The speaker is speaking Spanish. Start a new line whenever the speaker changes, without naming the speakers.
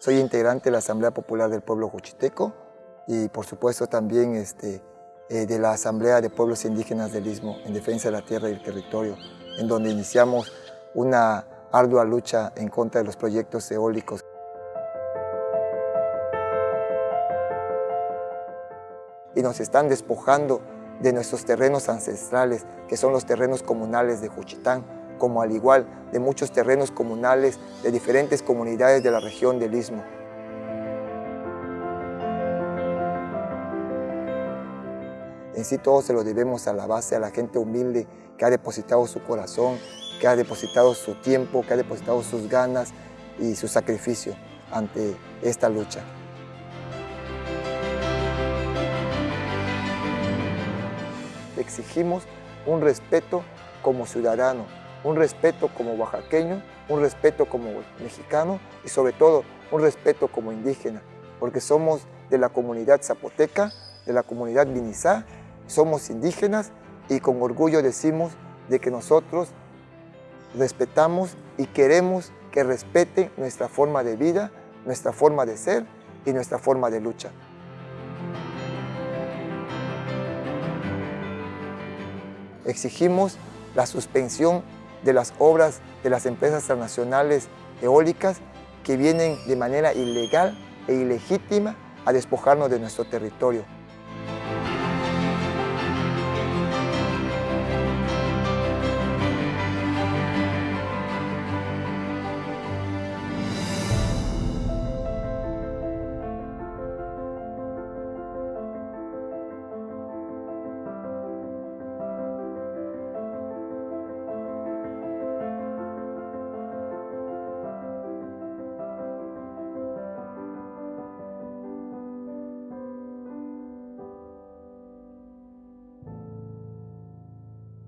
Soy integrante de la Asamblea Popular del Pueblo Juchiteco y por supuesto también este, eh, de la Asamblea de Pueblos Indígenas del Istmo en defensa de la tierra y el territorio, en donde iniciamos una ardua lucha en contra de los proyectos eólicos. Y nos están despojando de nuestros terrenos ancestrales, que son los terrenos comunales de Juchitán, como al igual de muchos terrenos comunales de diferentes comunidades de la región del Istmo. En sí todo se lo debemos a la base, a la gente humilde que ha depositado su corazón, que ha depositado su tiempo, que ha depositado sus ganas y su sacrificio ante esta lucha. Exigimos un respeto como ciudadano, un respeto como oaxaqueño, un respeto como mexicano y sobre todo un respeto como indígena, porque somos de la comunidad zapoteca, de la comunidad vinizá, somos indígenas y con orgullo decimos de que nosotros respetamos y queremos que respeten nuestra forma de vida, nuestra forma de ser y nuestra forma de lucha. Exigimos la suspensión de las obras de las empresas transnacionales eólicas que vienen de manera ilegal e ilegítima a despojarnos de nuestro territorio.